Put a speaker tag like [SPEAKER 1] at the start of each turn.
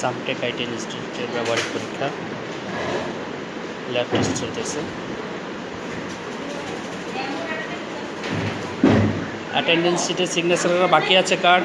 [SPEAKER 1] সামটেক IT ইনস্টিটিউটের ব্যবহারিক পরীক্ষা ল্যাব টেস্ট চলতেছে। অ্যাটেন্ডেন্স শিটে সিগনেচারের বাকি আছে কার্ড